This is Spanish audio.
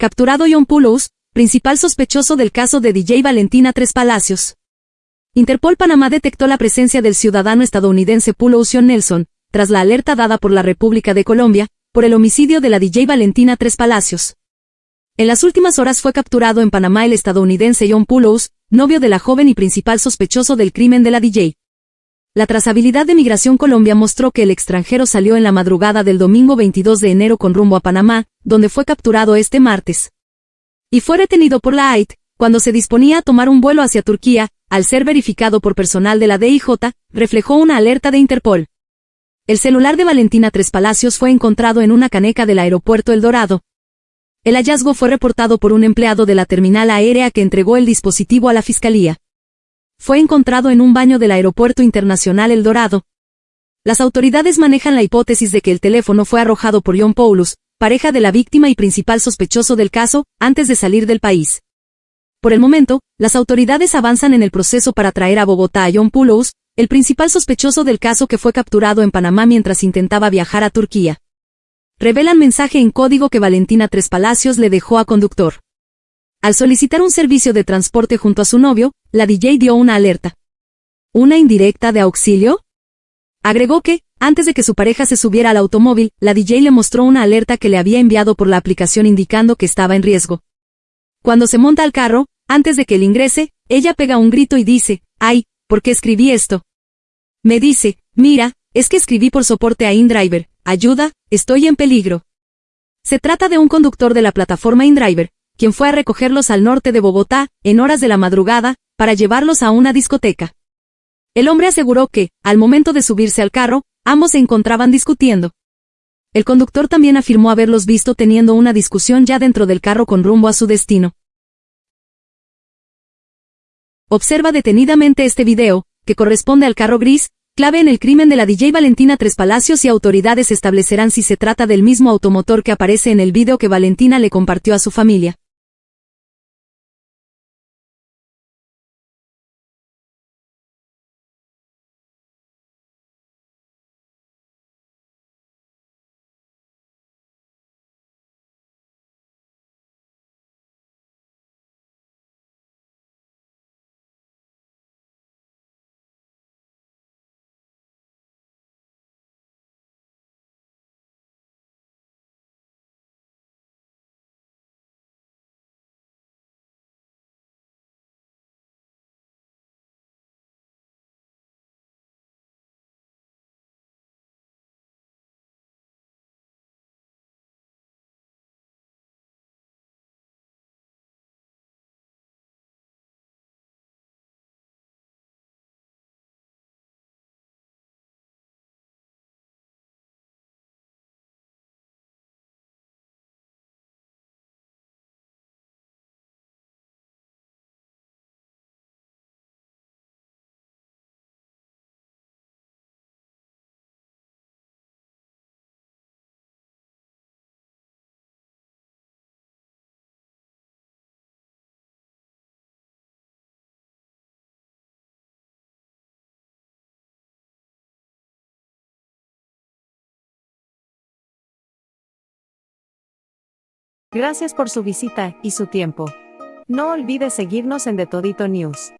Capturado John Poulos, principal sospechoso del caso de DJ Valentina Tres Palacios. Interpol Panamá detectó la presencia del ciudadano estadounidense Poulos John Nelson, tras la alerta dada por la República de Colombia, por el homicidio de la DJ Valentina Tres Palacios. En las últimas horas fue capturado en Panamá el estadounidense John Poulos, novio de la joven y principal sospechoso del crimen de la DJ. La trazabilidad de Migración Colombia mostró que el extranjero salió en la madrugada del domingo 22 de enero con rumbo a Panamá, donde fue capturado este martes. Y fue retenido por la AIT, cuando se disponía a tomar un vuelo hacia Turquía, al ser verificado por personal de la DIJ, reflejó una alerta de Interpol. El celular de Valentina Tres Palacios fue encontrado en una caneca del aeropuerto El Dorado. El hallazgo fue reportado por un empleado de la terminal aérea que entregó el dispositivo a la fiscalía. Fue encontrado en un baño del Aeropuerto Internacional El Dorado. Las autoridades manejan la hipótesis de que el teléfono fue arrojado por John Paulus, pareja de la víctima y principal sospechoso del caso, antes de salir del país. Por el momento, las autoridades avanzan en el proceso para traer a Bogotá a John Paulus, el principal sospechoso del caso que fue capturado en Panamá mientras intentaba viajar a Turquía. Revelan mensaje en código que Valentina Tres Palacios le dejó a conductor. Al solicitar un servicio de transporte junto a su novio, la DJ dio una alerta. ¿Una indirecta de auxilio? Agregó que, antes de que su pareja se subiera al automóvil, la DJ le mostró una alerta que le había enviado por la aplicación indicando que estaba en riesgo. Cuando se monta al carro, antes de que él ingrese, ella pega un grito y dice, ¡ay! ¿Por qué escribí esto? Me dice, mira, es que escribí por soporte a InDriver, ayuda, estoy en peligro. Se trata de un conductor de la plataforma InDriver, quien fue a recogerlos al norte de Bogotá, en horas de la madrugada, para llevarlos a una discoteca. El hombre aseguró que, al momento de subirse al carro, ambos se encontraban discutiendo. El conductor también afirmó haberlos visto teniendo una discusión ya dentro del carro con rumbo a su destino. Observa detenidamente este video, que corresponde al carro gris, clave en el crimen de la DJ Valentina Tres Palacios y autoridades establecerán si se trata del mismo automotor que aparece en el video que Valentina le compartió a su familia. Gracias por su visita y su tiempo. No olvide seguirnos en The Todito News.